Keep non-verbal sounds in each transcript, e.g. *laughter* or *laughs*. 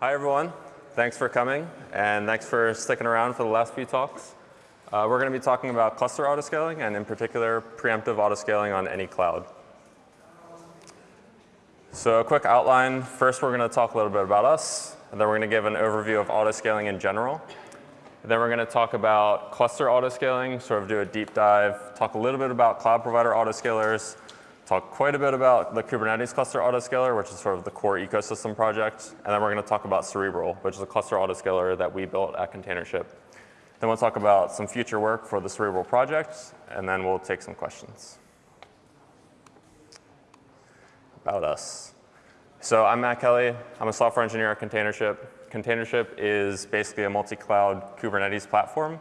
Hi, everyone. Thanks for coming, and thanks for sticking around for the last few talks. Uh, we're going to be talking about cluster autoscaling, and in particular, preemptive autoscaling on any cloud. So a quick outline. First, we're going to talk a little bit about us, and then we're going to give an overview of autoscaling in general. And then we're going to talk about cluster autoscaling, sort of do a deep dive, talk a little bit about cloud provider autoscalers, talk quite a bit about the Kubernetes cluster autoscaler, which is sort of the core ecosystem project. And then we're going to talk about Cerebral, which is a cluster autoscaler that we built at Containership. Then we'll talk about some future work for the Cerebral project, and then we'll take some questions. About us. So I'm Matt Kelly. I'm a software engineer at Containership. Containership is basically a multi-cloud Kubernetes platform.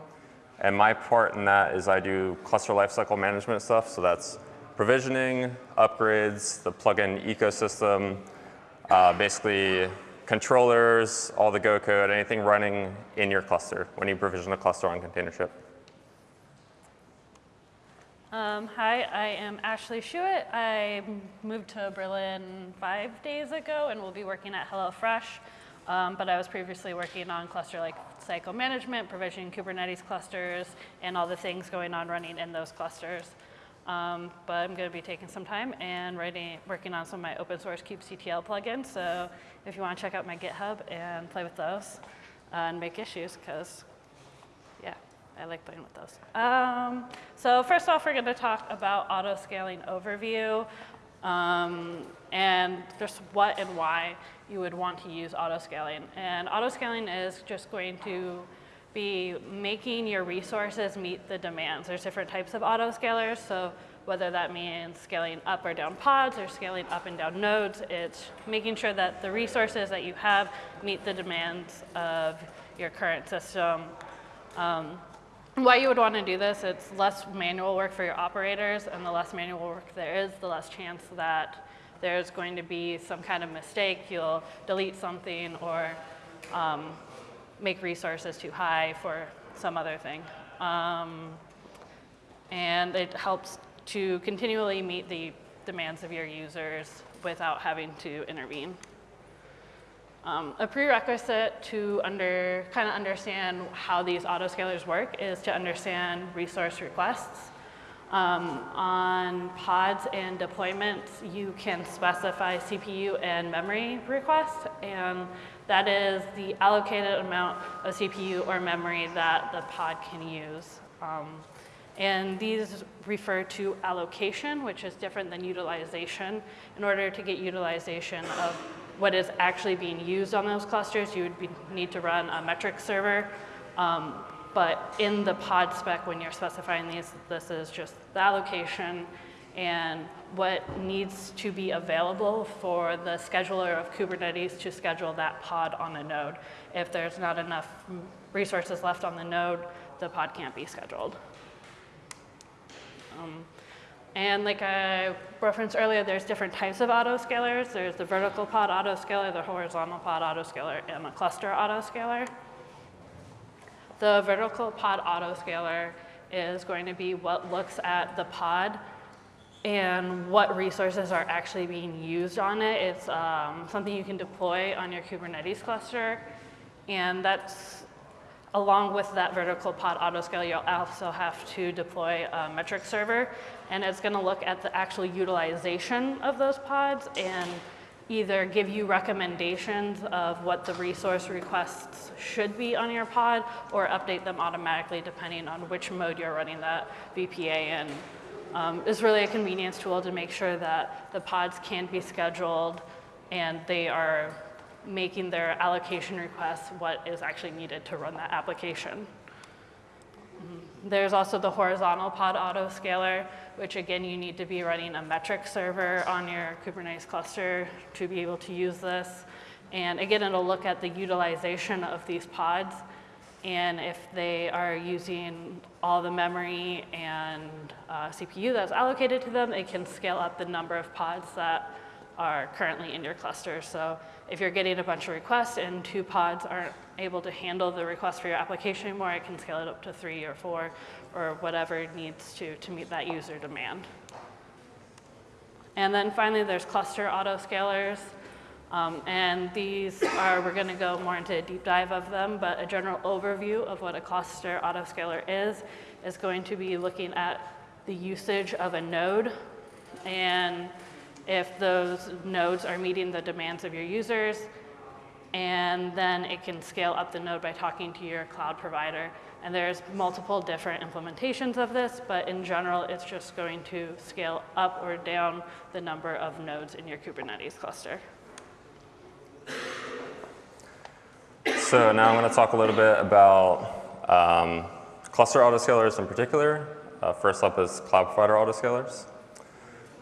And my part in that is I do cluster lifecycle management stuff. So that's provisioning, upgrades, the plugin ecosystem, uh, basically controllers, all the Go code, anything running in your cluster when you provision a cluster on Containership. Um, hi, I am Ashley Schuett. I moved to Berlin five days ago and will be working at HelloFresh. Um, but I was previously working on cluster like cycle management, provisioning Kubernetes clusters, and all the things going on running in those clusters. Um, but I'm going to be taking some time and writing, working on some of my open source kubectl plugins. So if you want to check out my GitHub and play with those uh, and make issues, because yeah, I like playing with those. Um, so first off, we're going to talk about auto scaling overview um, and just what and why you would want to use auto scaling. And auto scaling is just going to be making your resources meet the demands. There's different types of autoscalers, so whether that means scaling up or down pods or scaling up and down nodes, it's making sure that the resources that you have meet the demands of your current system. Um, why you would want to do this, it's less manual work for your operators, and the less manual work there is, the less chance that there's going to be some kind of mistake, you'll delete something or um, make resources too high for some other thing. Um, and it helps to continually meet the demands of your users without having to intervene. Um, a prerequisite to under, kind of understand how these autoscalers work is to understand resource requests. Um, on pods and deployments, you can specify CPU and memory requests, and that is the allocated amount of CPU or memory that the pod can use. Um, and these refer to allocation, which is different than utilization. In order to get utilization of what is actually being used on those clusters, you would be, need to run a metric server. Um, but in the pod spec, when you're specifying these, this is just the allocation and what needs to be available for the scheduler of Kubernetes to schedule that pod on a node. If there's not enough resources left on the node, the pod can't be scheduled. Um, and like I referenced earlier, there's different types of autoscalers. There's the vertical pod autoscaler, the horizontal pod autoscaler, and a cluster autoscaler. The vertical pod autoscaler is going to be what looks at the pod and what resources are actually being used on it. It's um, something you can deploy on your Kubernetes cluster. And that's, along with that vertical pod autoscale, you'll also have to deploy a metric server. And it's gonna look at the actual utilization of those pods and either give you recommendations of what the resource requests should be on your pod or update them automatically depending on which mode you're running that VPA in. Um, is really a convenience tool to make sure that the pods can be scheduled and they are making their allocation requests what is actually needed to run that application. Mm-hmm. There's also the horizontal pod autoscaler, which again, you need to be running a metric server on your Kubernetes cluster to be able to use this. And again, it'll look at the utilization of these pods and if they are using all the memory and uh, CPU that's allocated to them, it can scale up the number of pods that are currently in your cluster. So if you're getting a bunch of requests and two pods aren't able to handle the request for your application anymore, it can scale it up to three or four or whatever needs to to meet that user demand. And then finally, there's cluster autoscalers. Um, and these are, we're going to go more into a deep dive of them, but a general overview of what a cluster autoscaler is, is going to be looking at the usage of a node and if those nodes are meeting the demands of your users, and then it can scale up the node by talking to your cloud provider. And there's multiple different implementations of this, but in general, it's just going to scale up or down the number of nodes in your Kubernetes cluster. So now I'm going to talk a little bit about um, cluster autoscalers in particular. Uh, first up is cloud provider autoscalers.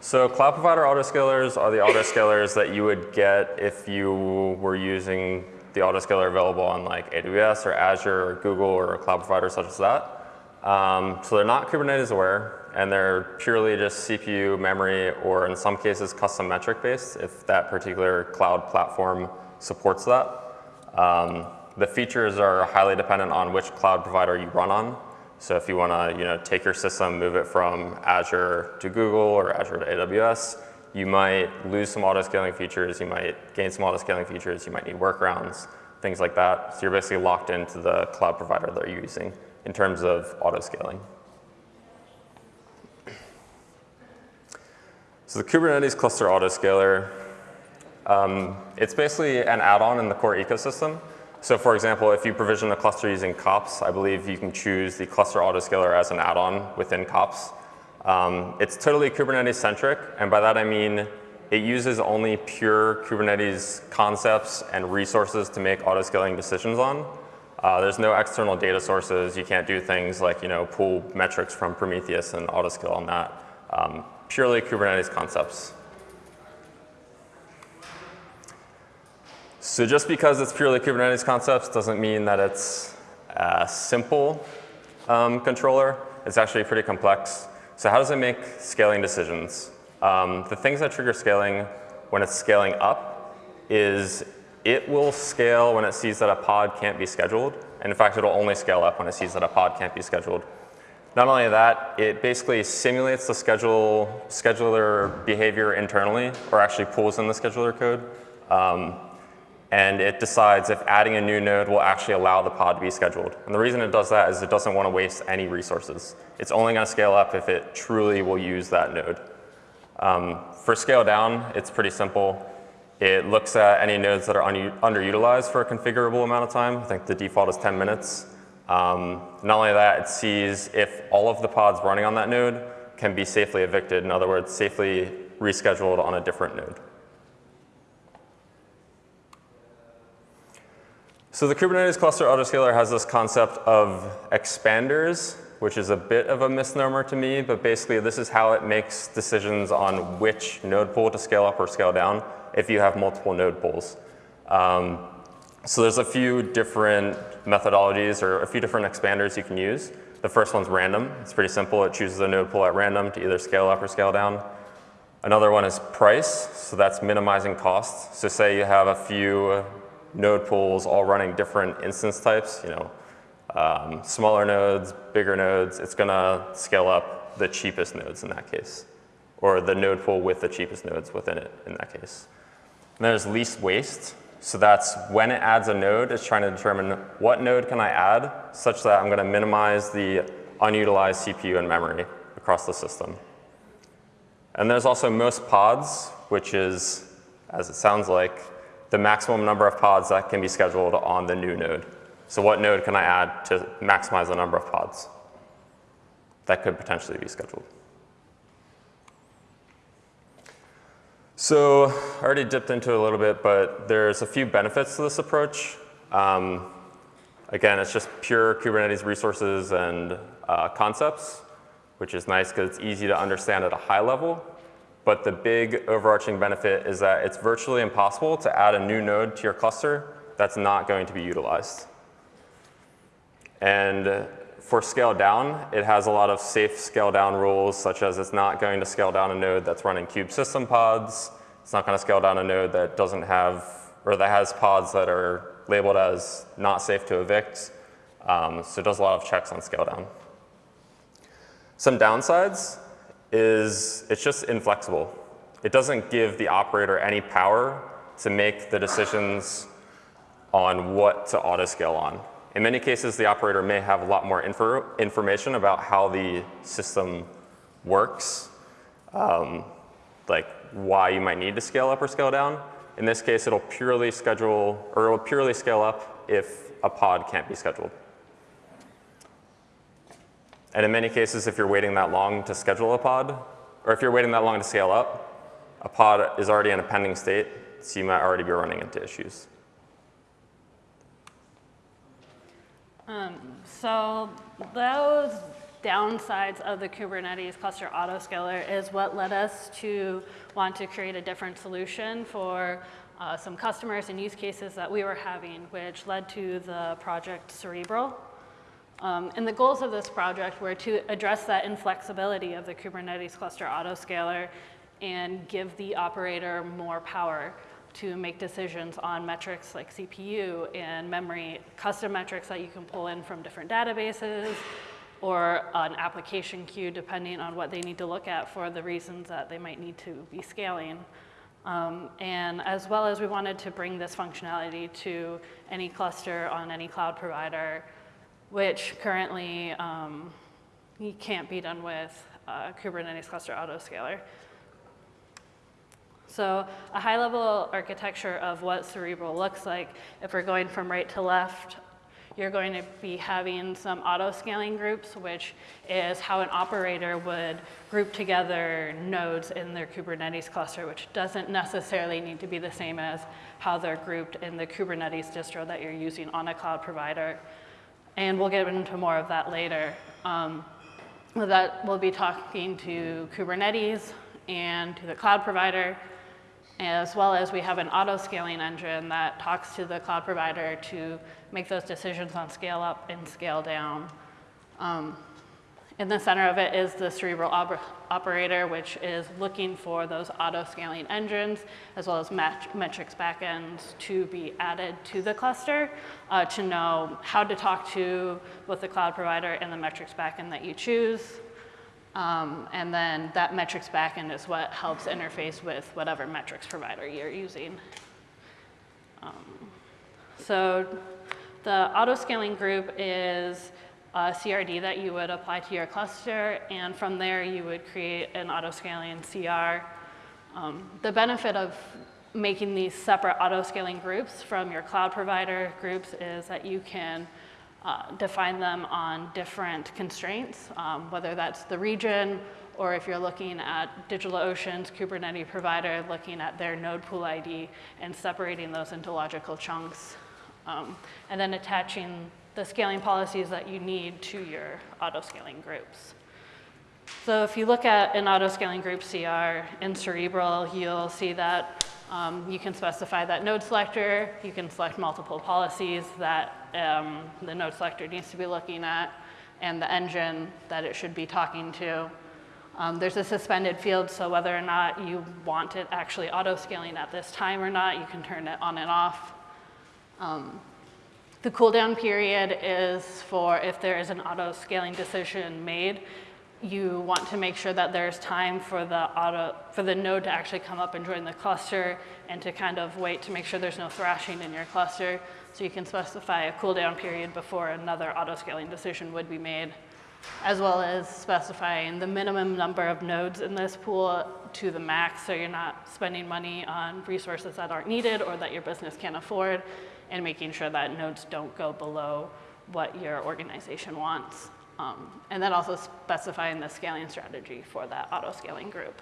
So cloud provider autoscalers are the autoscalers that you would get if you were using the autoscaler available on like AWS or Azure or Google or a cloud provider such as that. Um, so they're not Kubernetes aware and they're purely just CPU, memory, or in some cases custom metric based if that particular cloud platform supports that. Um, the features are highly dependent on which cloud provider you run on. So if you want to you know, take your system, move it from Azure to Google or Azure to AWS, you might lose some auto-scaling features, you might gain some auto-scaling features, you might need workarounds, things like that. So you're basically locked into the cloud provider that you're using in terms of auto-scaling. So the Kubernetes cluster autoscaler, um, it's basically an add-on in the core ecosystem. So for example, if you provision a cluster using kops, I believe you can choose the cluster autoscaler as an add-on within kops. Um, it's totally Kubernetes centric, and by that I mean it uses only pure Kubernetes concepts and resources to make autoscaling decisions on. Uh, there's no external data sources. You can't do things like you know pull metrics from Prometheus and autoscale on that. Um, purely Kubernetes concepts. So just because it's purely Kubernetes concepts doesn't mean that it's a simple um, controller. It's actually pretty complex. So how does it make scaling decisions? Um, the things that trigger scaling when it's scaling up is it will scale when it sees that a pod can't be scheduled. And in fact, it'll only scale up when it sees that a pod can't be scheduled. Not only that, it basically simulates the schedule, scheduler behavior internally, or actually pulls in the scheduler code. Um, and it decides if adding a new node will actually allow the pod to be scheduled. And the reason it does that is it doesn't want to waste any resources. It's only going to scale up if it truly will use that node. Um, for scale down, it's pretty simple. It looks at any nodes that are un underutilized for a configurable amount of time. I think the default is 10 minutes. Um, not only that, it sees if all of the pods running on that node can be safely evicted, in other words, safely rescheduled on a different node. So the Kubernetes cluster autoscaler has this concept of expanders, which is a bit of a misnomer to me, but basically this is how it makes decisions on which node pool to scale up or scale down if you have multiple node pools. Um, so there's a few different methodologies or a few different expanders you can use. The first one's random. It's pretty simple. It chooses a node pool at random to either scale up or scale down. Another one is price, so that's minimizing costs. So say you have a few node pools all running different instance types, you know, um, smaller nodes, bigger nodes, it's going to scale up the cheapest nodes in that case, or the node pool with the cheapest nodes within it in that case. And there's least waste. So that's when it adds a node, it's trying to determine what node can I add such that I'm going to minimize the unutilized CPU and memory across the system. And there's also most pods, which is, as it sounds like, the maximum number of pods that can be scheduled on the new node. So what node can I add to maximize the number of pods that could potentially be scheduled? So I already dipped into it a little bit, but there's a few benefits to this approach. Um, again, it's just pure Kubernetes resources and uh, concepts, which is nice because it's easy to understand at a high level. But the big overarching benefit is that it's virtually impossible to add a new node to your cluster that's not going to be utilized. And for scale down, it has a lot of safe scale down rules, such as it's not going to scale down a node that's running kube system pods. It's not going to scale down a node that doesn't have, or that has pods that are labeled as not safe to evict. Um, so it does a lot of checks on scale down. Some downsides is it's just inflexible. It doesn't give the operator any power to make the decisions on what to auto-scale on. In many cases, the operator may have a lot more info, information about how the system works, um, like why you might need to scale up or scale down. In this case, it'll purely schedule, or it'll purely scale up if a pod can't be scheduled. And in many cases, if you're waiting that long to schedule a pod, or if you're waiting that long to scale up, a pod is already in a pending state, so you might already be running into issues. Um, so those downsides of the Kubernetes cluster autoscaler is what led us to want to create a different solution for uh, some customers and use cases that we were having, which led to the project Cerebral. Um, and the goals of this project were to address that inflexibility of the Kubernetes cluster autoscaler and give the operator more power to make decisions on metrics like CPU and memory, custom metrics that you can pull in from different databases or an application queue depending on what they need to look at for the reasons that they might need to be scaling. Um, and as well as we wanted to bring this functionality to any cluster on any cloud provider, which currently um, can't be done with uh, Kubernetes cluster autoscaler. So a high level architecture of what Cerebral looks like, if we're going from right to left, you're going to be having some auto scaling groups, which is how an operator would group together nodes in their Kubernetes cluster, which doesn't necessarily need to be the same as how they're grouped in the Kubernetes distro that you're using on a cloud provider. And we'll get into more of that later. Um, that we'll be talking to Kubernetes and to the cloud provider as well as we have an auto scaling engine that talks to the cloud provider to make those decisions on scale up and scale down. Um, in the center of it is the cerebral op operator, which is looking for those auto scaling engines, as well as metrics backends to be added to the cluster uh, to know how to talk to both the cloud provider and the metrics backend that you choose. Um, and then that metrics backend is what helps interface with whatever metrics provider you're using. Um, so the auto-scaling group is a CRD that you would apply to your cluster, and from there you would create an auto-scaling CR. Um, the benefit of making these separate auto-scaling groups from your cloud provider groups is that you can uh, define them on different constraints, um, whether that's the region or if you're looking at DigitalOcean's Kubernetes provider, looking at their node pool ID and separating those into logical chunks. Um, and then attaching the scaling policies that you need to your auto-scaling groups. So if you look at an auto-scaling group CR in Cerebral, you'll see that um, you can specify that node selector, you can select multiple policies that um, the node selector needs to be looking at, and the engine that it should be talking to. Um, there's a suspended field, so whether or not you want it actually auto-scaling at this time or not, you can turn it on and off. Um, the cooldown period is for if there is an auto-scaling decision made, you want to make sure that there's time for the auto for the node to actually come up and join the cluster and to kind of wait to make sure there's no thrashing in your cluster. So you can specify a cooldown period before another auto scaling decision would be made, as well as specifying the minimum number of nodes in this pool to the max so you're not spending money on resources that aren't needed or that your business can't afford and making sure that nodes don't go below what your organization wants. Um, and then also specifying the scaling strategy for that auto scaling group.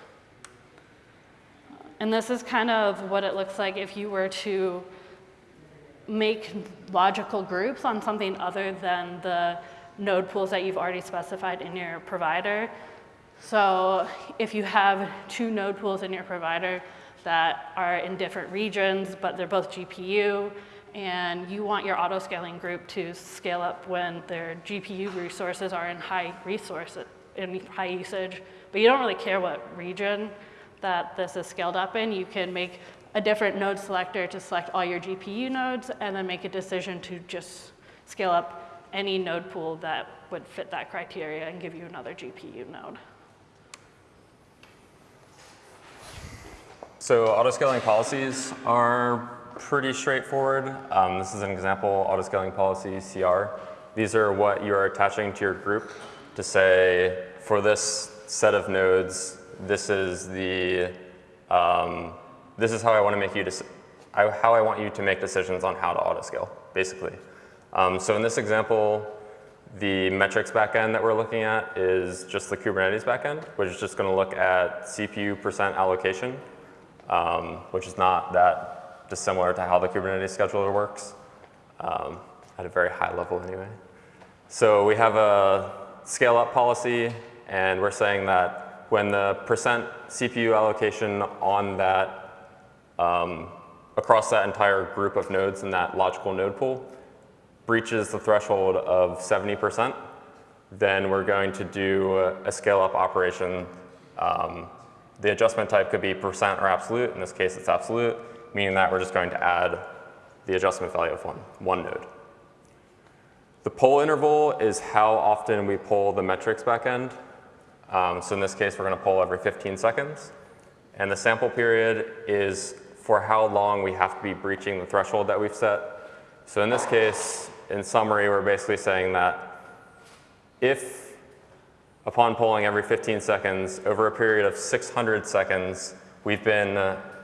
And this is kind of what it looks like if you were to make logical groups on something other than the node pools that you've already specified in your provider. So if you have two node pools in your provider that are in different regions, but they're both GPU, and you want your auto scaling group to scale up when their GPU resources are in high resource, in high usage, but you don't really care what region that this is scaled up in. You can make a different node selector to select all your GPU nodes and then make a decision to just scale up any node pool that would fit that criteria and give you another GPU node. So auto-scaling policies are pretty straightforward. Um, this is an example auto-scaling policy CR. These are what you're attaching to your group to say, for this set of nodes, this is the, um, this is how I want to make you, I, how I want you to make decisions on how to auto-scale, basically. Um, so in this example, the metrics backend that we're looking at is just the Kubernetes backend, which is just going to look at CPU percent allocation, um, which is not that dissimilar to how the Kubernetes scheduler works, um, at a very high level anyway. So we have a scale up policy, and we're saying that when the percent CPU allocation on that, um, across that entire group of nodes in that logical node pool breaches the threshold of 70%, then we're going to do a scale up operation. Um, the adjustment type could be percent or absolute. In this case, it's absolute, meaning that we're just going to add the adjustment value of one, one node. The poll interval is how often we pull the metrics backend. Um, so in this case, we're going to pull every 15 seconds. And the sample period is for how long we have to be breaching the threshold that we've set. So in this case, in summary, we're basically saying that if upon polling every 15 seconds, over a period of 600 seconds, we've been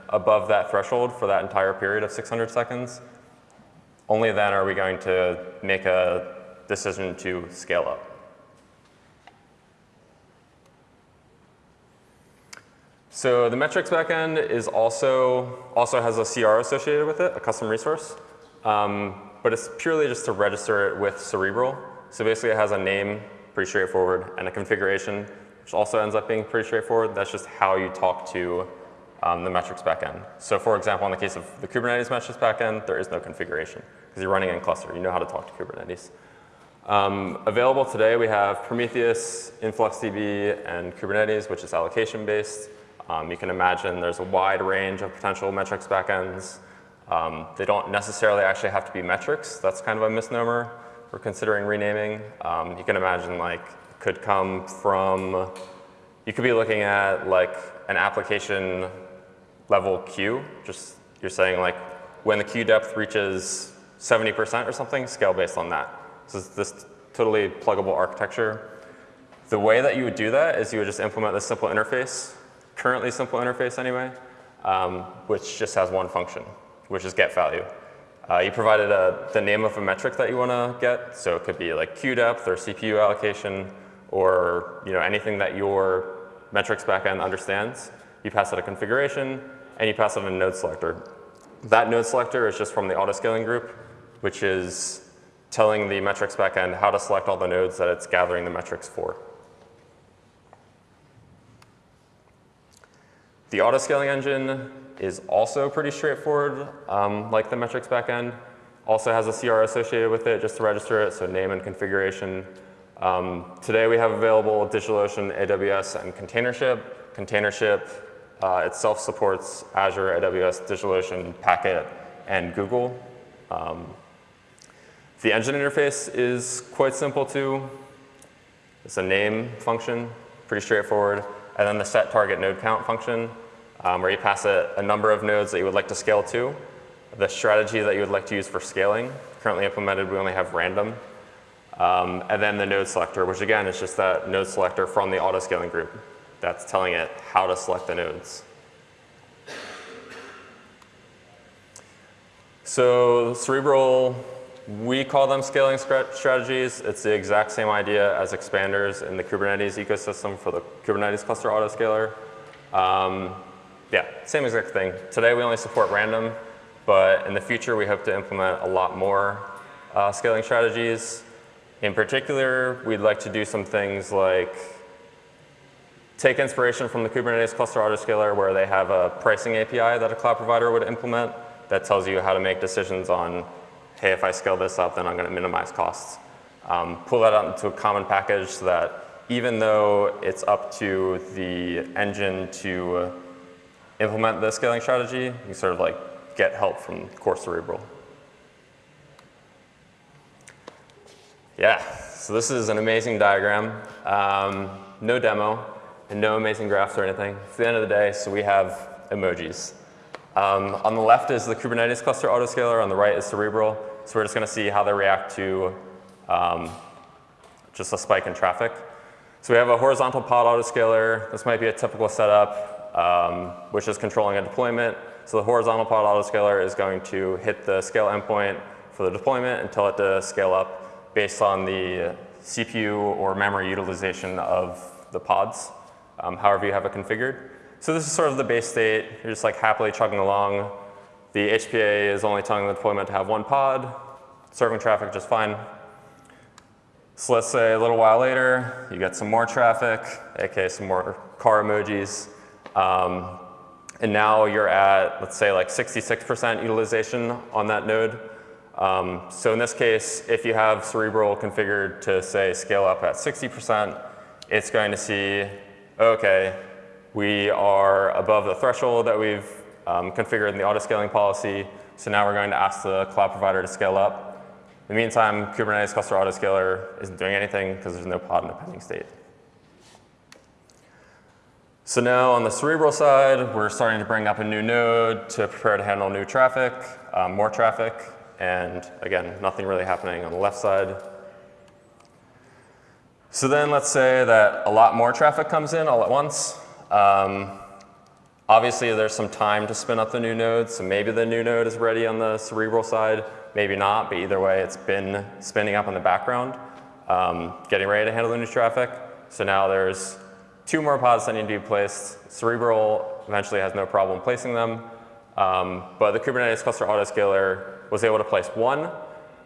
above that threshold for that entire period of 600 seconds, only then are we going to make a decision to scale up. So the metrics backend is also, also has a CR associated with it, a custom resource. Um, but it's purely just to register it with Cerebral. So basically it has a name, pretty straightforward, and a configuration, which also ends up being pretty straightforward. That's just how you talk to um, the metrics backend. So for example, in the case of the Kubernetes metrics backend, there is no configuration because you're running in cluster. You know how to talk to Kubernetes. Um, available today, we have Prometheus, InfluxDB, and Kubernetes, which is allocation based. Um, you can imagine there's a wide range of potential metrics backends. Um, they don't necessarily actually have to be metrics. That's kind of a misnomer. We're considering renaming. Um, you can imagine like could come from, you could be looking at like an application level queue. Just you're saying like when the queue depth reaches 70% or something, scale based on that. So it's this totally pluggable architecture. The way that you would do that is you would just implement this simple interface currently simple interface anyway, um, which just has one function, which is get value. Uh, you provided a, the name of a metric that you want to get, so it could be like queue depth or CPU allocation or you know anything that your metrics backend understands. You pass it a configuration and you pass it a node selector. That node selector is just from the autoscaling group, which is telling the metrics backend how to select all the nodes that it's gathering the metrics for. The autoscaling engine is also pretty straightforward, um, like the metrics backend. Also has a CR associated with it just to register it, so name and configuration. Um, today we have available DigitalOcean, AWS, and Containership. Containership uh, itself supports Azure, AWS, DigitalOcean, Packet, and Google. Um, the engine interface is quite simple too. It's a name function, pretty straightforward and then the set target node count function, um, where you pass a, a, number of nodes that you would like to scale to, the strategy that you would like to use for scaling. Currently implemented, we only have random. Um, and then the node selector, which again is just that node selector from the auto scaling group that's telling it how to select the nodes. So Cerebral we call them scaling strategies. It's the exact same idea as expanders in the Kubernetes ecosystem for the Kubernetes cluster autoscaler. Um, yeah, same exact thing. Today we only support random, but in the future we hope to implement a lot more uh, scaling strategies. In particular, we'd like to do some things like take inspiration from the Kubernetes cluster autoscaler where they have a pricing API that a cloud provider would implement that tells you how to make decisions on hey, if I scale this up, then I'm going to minimize costs. Um, pull that out into a common package so that even though it's up to the engine to implement the scaling strategy, you sort of like get help from core cerebral. Yeah, so this is an amazing diagram. Um, no demo and no amazing graphs or anything. It's the end of the day, so we have emojis. Um, on the left is the Kubernetes cluster autoscaler, on the right is Cerebral. So we're just gonna see how they react to um, just a spike in traffic. So we have a horizontal pod autoscaler. This might be a typical setup, um, which is controlling a deployment. So the horizontal pod autoscaler is going to hit the scale endpoint for the deployment and tell it to scale up based on the CPU or memory utilization of the pods, um, however you have it configured. So this is sort of the base state. You're just like happily chugging along. The HPA is only telling the deployment to have one pod, serving traffic just fine. So let's say a little while later, you get some more traffic, aka some more car emojis. Um, and now you're at, let's say like 66% utilization on that node. Um, so in this case, if you have Cerebral configured to say scale up at 60%, it's going to see, okay, we are above the threshold that we've um, configured in the auto scaling policy. So now we're going to ask the cloud provider to scale up. In the meantime, Kubernetes cluster autoscaler isn't doing anything because there's no pod in the pending state. So now on the Cerebral side, we're starting to bring up a new node to prepare to handle new traffic, um, more traffic, and again, nothing really happening on the left side. So then let's say that a lot more traffic comes in all at once. Um, obviously, there's some time to spin up the new node, so maybe the new node is ready on the Cerebral side, maybe not, but either way, it's been spinning up in the background, um, getting ready to handle the new traffic. So now there's two more pods that need to be placed. Cerebral eventually has no problem placing them, um, but the Kubernetes cluster autoscaler was able to place one,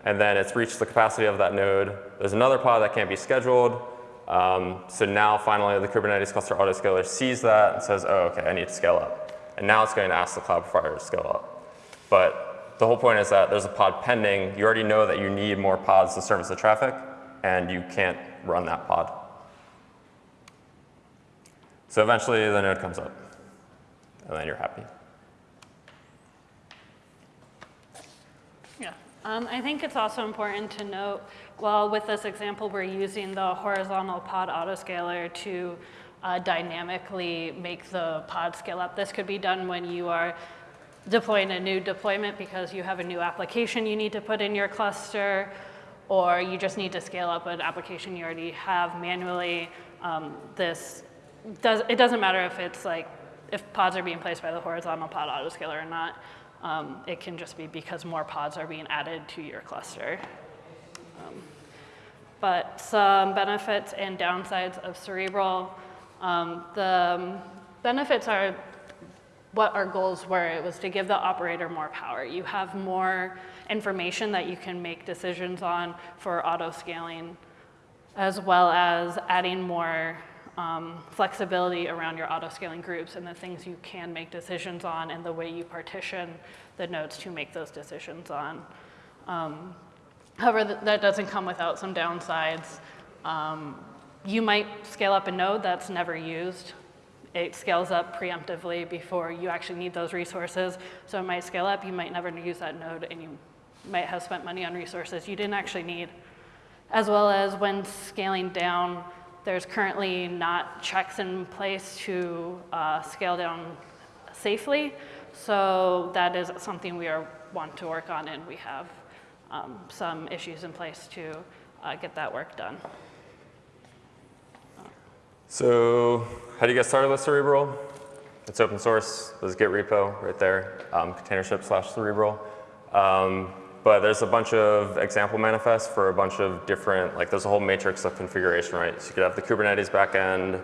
and then it's reached the capacity of that node. There's another pod that can't be scheduled, um, so now finally the Kubernetes cluster autoscaler sees that and says, oh, okay, I need to scale up. And now it's going to ask the cloud provider to scale up. But the whole point is that there's a pod pending. You already know that you need more pods to service the traffic, and you can't run that pod. So eventually the node comes up, and then you're happy. Yeah. Um, I think it's also important to note, well, with this example, we're using the horizontal pod autoscaler to uh, dynamically make the pod scale up. This could be done when you are deploying a new deployment because you have a new application you need to put in your cluster, or you just need to scale up an application you already have manually. Um, this does, it doesn't matter if it's like, if pods are being placed by the horizontal pod autoscaler or not. Um, it can just be because more pods are being added to your cluster. Um, but some benefits and downsides of Cerebral. Um, the benefits are what our goals were. It was to give the operator more power. You have more information that you can make decisions on for auto scaling, as well as adding more um, flexibility around your auto scaling groups and the things you can make decisions on and the way you partition the nodes to make those decisions on. Um, however, th that doesn't come without some downsides. Um, you might scale up a node that's never used. It scales up preemptively before you actually need those resources. So it might scale up, you might never use that node, and you might have spent money on resources you didn't actually need. As well as when scaling down, there's currently not checks in place to uh, scale down safely. So that is something we are want to work on and we have um, some issues in place to uh, get that work done. So how do you get started with Cerebral? It's open source. There's a Git repo right there, um, containership slash Cerebral. Um, but there's a bunch of example manifests for a bunch of different, like there's a whole matrix of configuration, right? So you could have the Kubernetes backend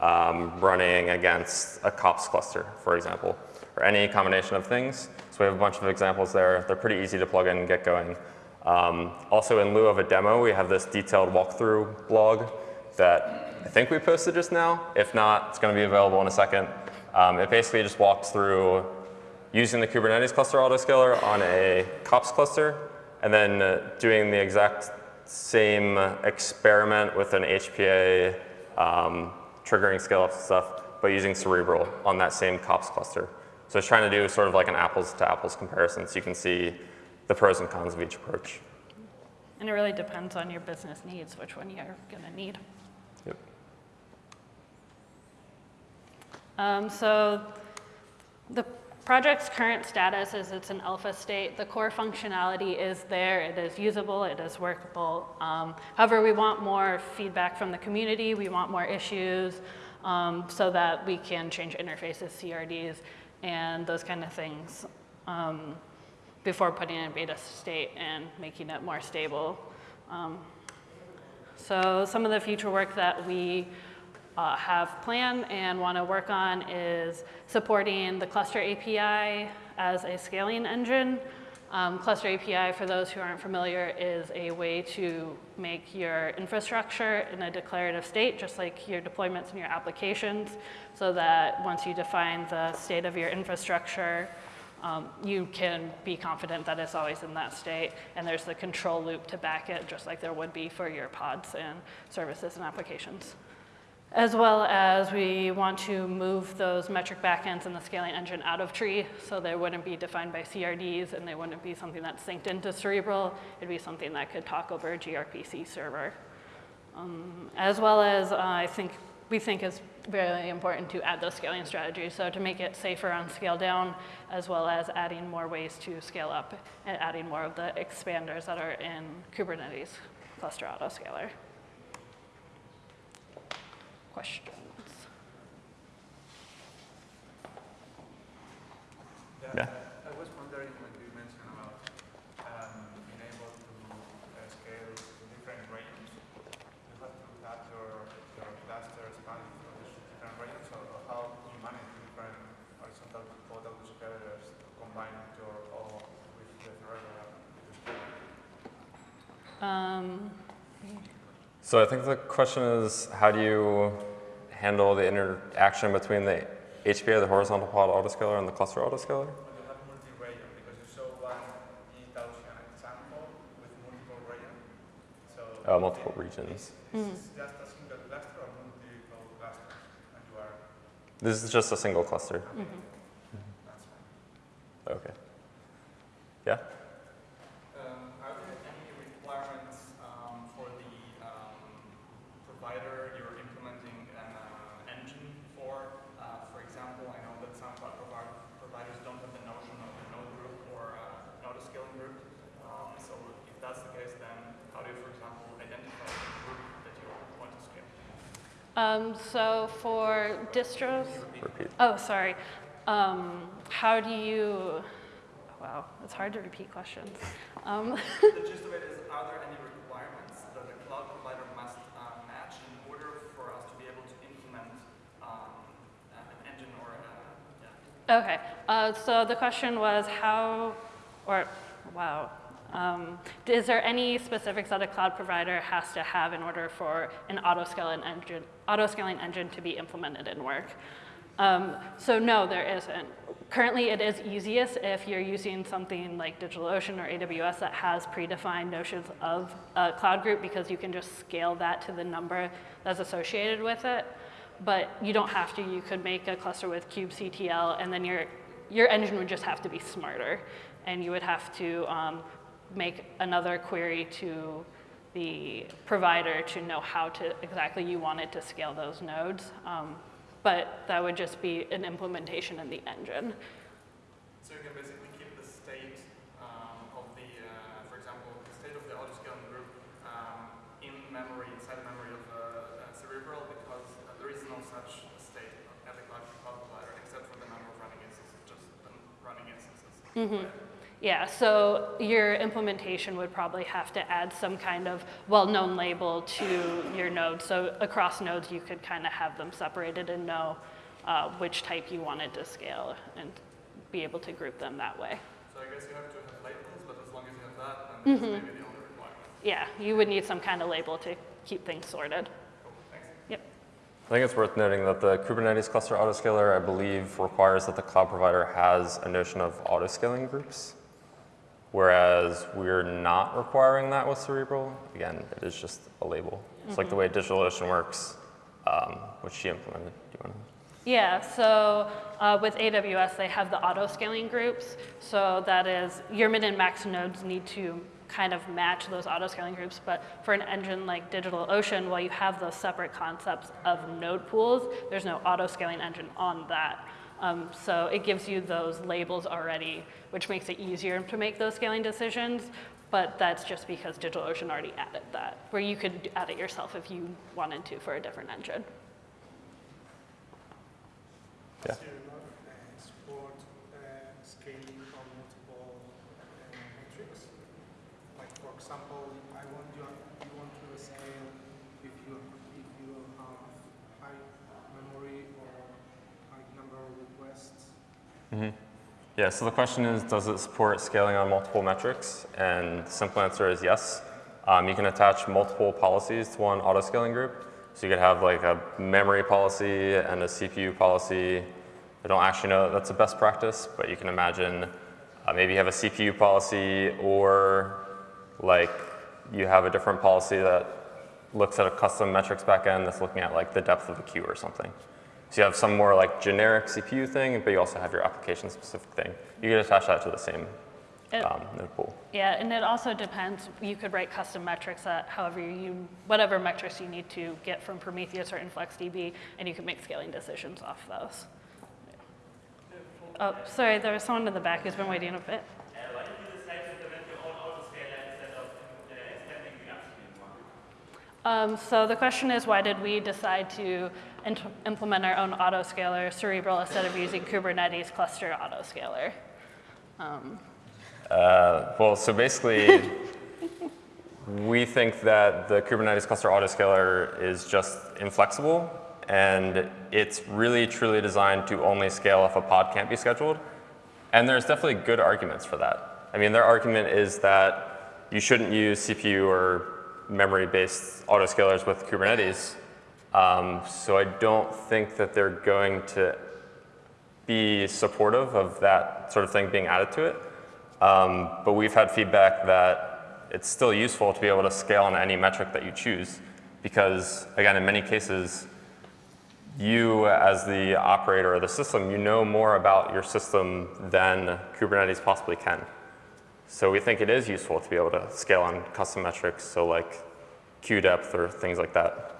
um, running against a kops cluster, for example, or any combination of things. So we have a bunch of examples there. They're pretty easy to plug in and get going. Um, also, in lieu of a demo, we have this detailed walkthrough blog that I think we posted just now. If not, it's going to be available in a second. Um, it basically just walks through using the Kubernetes cluster autoscaler on a kops cluster, and then uh, doing the exact same experiment with an HPA um, triggering scale up stuff, but using Cerebral on that same kops cluster. So it's trying to do sort of like an apples to apples comparison so you can see the pros and cons of each approach. And it really depends on your business needs, which one you're going to need. Yep. Um, so The project's current status is it's an alpha state. The core functionality is there, it is usable, it is workable. Um, however, we want more feedback from the community, we want more issues um, so that we can change interfaces, CRDs, and those kind of things um, before putting in beta state and making it more stable. Um, so some of the future work that we uh, have planned and want to work on is supporting the Cluster API as a scaling engine. Um, Cluster API, for those who aren't familiar, is a way to make your infrastructure in a declarative state, just like your deployments and your applications, so that once you define the state of your infrastructure, um, you can be confident that it's always in that state, and there's the control loop to back it, just like there would be for your pods and services and applications. As well as we want to move those metric backends and the scaling engine out of tree so they wouldn't be defined by CRDs and they wouldn't be something that's synced into Cerebral. It'd be something that could talk over a gRPC server. Um, as well as uh, I think we think is very important to add those scaling strategies. So to make it safer on scale down, as well as adding more ways to scale up and adding more of the expanders that are in Kubernetes cluster autoscaler. Questions? Yeah. I was wondering when you mentioned about um, being able to uh, scale different regions, you have to have your, your cluster expand from these different regions, or or how you manage different horizontal model scalers to combine your all with the regular Um, So I think the question is, how do you handle the interaction between the HPA, the horizontal pod autoscaler, and the cluster autoscaler? When you have multi-region, because you show one E-Gaussian example with multiple regions, so Uh, multiple regions. this is just a single cluster or multiple clusters, and you are, This is just a single cluster. that's fine. Okay. Yeah? Um, Are there any requirements um, for the um, provider you're implementing an uh, engine for? Uh, For example, I know that some cloud provi- providers don't have the notion of a node group or uh, node scaling group. Um, So if that's the case, then how do you, for example, identify the group that you want to scale? Um, so for distros, Repeat. oh, sorry. Um, how do you, wow, it's hard to repeat questions. Um, *laughs* The gist of it is, are there any requirements that the cloud provider must uh, match in order for us to be able to implement um, an engine or a, yeah, Okay, uh, so the question was how, or, wow. Um, is there any specifics that a cloud provider has to have in order for an auto-scaling engine, auto-scaling engine to be implemented in work? Um, so no, there isn't. Currently, it is easiest if you're using something like DigitalOcean or AWS that has predefined notions of a cloud group because you can just scale that to the number that's associated with it but you don't have to. You could make a cluster with kubectl, and then your, your engine would just have to be smarter. And you would have to um, make another query to the provider to know how to exactly you wanted to scale those nodes. Um, but that would just be an implementation in the engine. So you can basically keep the state um, of the, uh, for example, the state of the autoscaling group um, in memory, inside memory of uh, uh, Cerebral, because uh, there is no such state at the cloud provider except for the number of running instances, just the running instances. Right? Yeah, so your implementation would probably have to add some kind of well-known label to your node. So across nodes, you could kind of have them separated and know uh, which type you wanted to scale and be able to group them that way. So I guess you have to have labels, but as long as you have that, then that's maybe the only requirement. Yeah, you would need some kind of label to keep things sorted. Yep. I think it's worth noting that the Kubernetes cluster autoscaler, I believe, requires that the cloud provider has a notion of autoscaling groups, whereas we're not requiring that with Cerebral. Again, it is just a label. It's like the way DigitalOcean works, um, which she implemented. Do you want to? Yeah, so uh, with AWS, they have the auto scaling groups. So that is, your min and max nodes need to kind of match those auto scaling groups. But for an engine like DigitalOcean, while you have those separate concepts of node pools, there's no auto scaling engine on that. Um, so it gives you those labels already, which makes it easier to make those scaling decisions. But that's just because DigitalOcean already added that, where you could add it yourself if you wanted to for a different engine. Yeah. Does your log uh, support uh, scaling on multiple uh, metrics? Like for example, I want you you want to scale if you if you have high memory or high number of requests. Yeah, so the question is, does it support scaling on multiple metrics? And the simple answer is yes. Um, you can attach multiple policies to one auto-scaling group. So you could have like a memory policy and a CPU policy. I don't actually know that that's a best practice, but you can imagine uh, maybe you have a CPU policy or like you have a different policy that looks at a custom metrics backend that's looking at like the depth of a queue or something. So you have some more like generic CPU thing, but you also have your application specific thing. You can attach that to the same It- um, node pool. Yeah, and it also depends. You could write custom metrics that however you, whatever metrics you need to get from Prometheus or InfluxDB, and you can make scaling decisions off those. Oh, sorry, there was someone in the back who's been waiting a bit. Um, so the question is, why did we decide to implement our own autoscaler, Cerebral, instead of using Kubernetes cluster autoscaler? Uh, well, so basically, we think that the Kubernetes cluster autoscaler is just inflexible, and it's really truly designed to only scale if a pod can't be scheduled. And there's definitely good arguments for that. I mean, their argument is that you shouldn't use CPU or memory-based autoscalers with Kubernetes. Um, so I don't think that they're going to be supportive of that sort of thing being added to it. Um, but we've had feedback that it's still useful to be able to scale on any metric that you choose because, again, in many cases, you as the operator of the system, you know more about your system than Kubernetes possibly can. So we think it is useful to be able to scale on custom metrics, so like queue depth or things like that.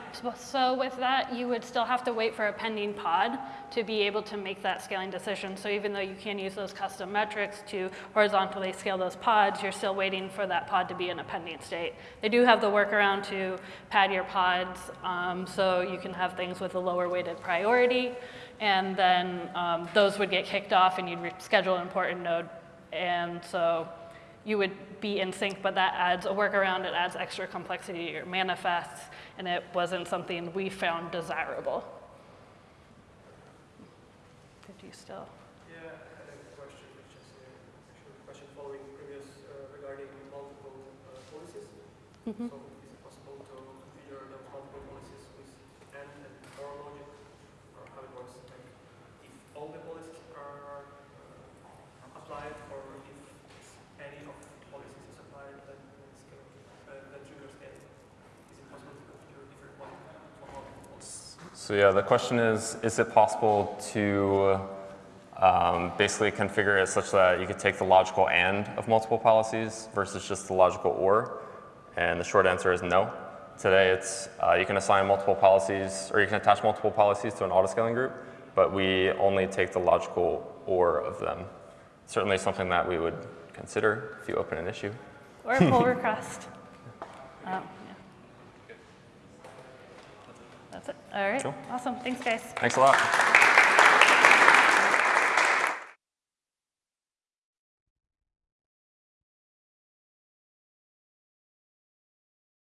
so- with that, you would still have to wait for a pending pod to be able to make that scaling decision. So even though you can use those custom metrics to horizontally scale those pods, you're still waiting for that pod to be in a pending state. They do have the workaround to pad your pods, um, so you can have things with a lower weighted priority, and then um, those would get kicked off and you'd re- schedule an important node. And so you would be in sync, but that adds a workaround, it adds extra complexity to your manifests, and it wasn't something we found desirable. Did you still? Yeah, I had a question, which is uh, actually a question following previous uh, regarding multiple uh, policies. Mhm. So is it possible to configure those multiple policies with AND and OR logic, or how it works? Like if all the policies are uh, applied, or if any of the policies is applied, then it's kind of, uh, then triggers scaling. Is it possible to configure different one for multiple policies? So yeah, the question is, is it possible to um, basically configure it such that you could take the logical and of multiple policies versus just the logical or? And the short answer is no. Today it's, uh, you can assign multiple policies, or you can attach multiple policies to an autoscaling group, but we only take the logical or of them. Certainly something that we would consider if you open an issue. Or a pull *laughs* request. Um, yeah. That's it. All right. Cool. Awesome. Thanks, guys. Thanks a lot.